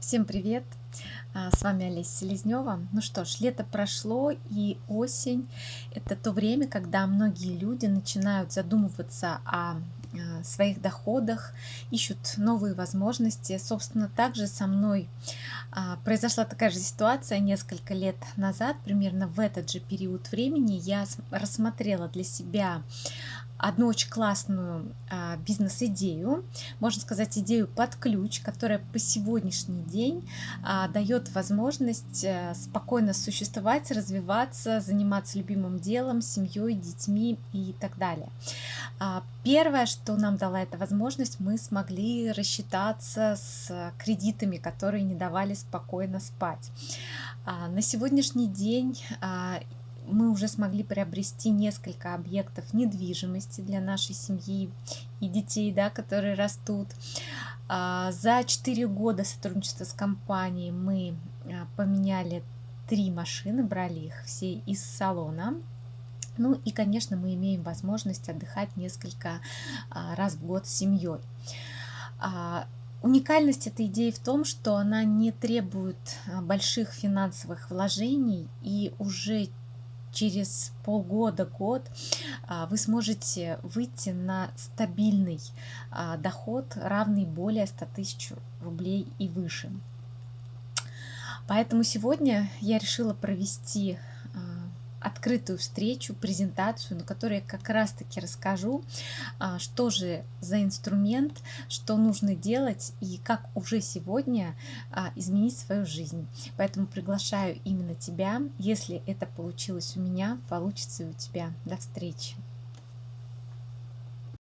Всем привет! А, с вами Олеся Селезнева. Ну что ж, лето прошло и осень – это то время, когда многие люди начинают задумываться о а, своих доходах, ищут новые возможности. Собственно, также со мной а, произошла такая же ситуация несколько лет назад, примерно в этот же период времени я рассмотрела для себя одну очень классную а, бизнес-идею, можно сказать, идею под ключ, которая по сегодняшний день а, дает возможность а, спокойно существовать, развиваться, заниматься любимым делом, семьей, детьми и так далее. Первое, что нам дала эта возможность, мы смогли рассчитаться с кредитами, которые не давали спокойно спать. А, на сегодняшний день а, мы уже смогли приобрести несколько объектов недвижимости для нашей семьи и детей, да, которые растут. А, за 4 года сотрудничества с компанией мы поменяли три машины, брали их все из салона. Ну и, конечно, мы имеем возможность отдыхать несколько а, раз в год с семьей. Уникальность этой идеи в том, что она не требует больших финансовых вложений и уже через полгода-год а, вы сможете выйти на стабильный а, доход, равный более 100 тысяч рублей и выше. Поэтому сегодня я решила провести открытую встречу, презентацию, на которой я как раз-таки расскажу, а, что же за инструмент, что нужно делать и как уже сегодня а, изменить свою жизнь. Поэтому приглашаю именно тебя. Если это получилось у меня, получится и у тебя. До встречи!